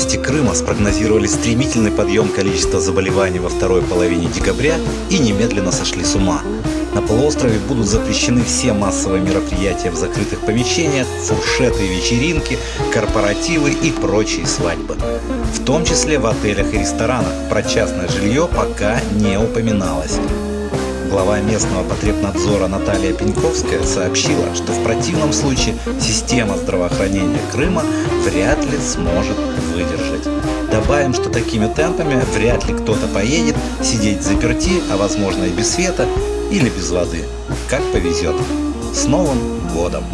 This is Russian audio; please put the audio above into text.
Власти Крыма спрогнозировали стремительный подъем количества заболеваний во второй половине декабря и немедленно сошли с ума. На полуострове будут запрещены все массовые мероприятия в закрытых помещениях, фуршеты, вечеринки, корпоративы и прочие свадьбы. В том числе в отелях и ресторанах. Про частное жилье пока не упоминалось. Глава местного потребнадзора Наталья Пеньковская сообщила, что в противном случае система здравоохранения Крыма вряд ли сможет выдержать. Добавим, что такими темпами вряд ли кто-то поедет сидеть заперти, а возможно и без света или без воды. Как повезет. С Новым годом!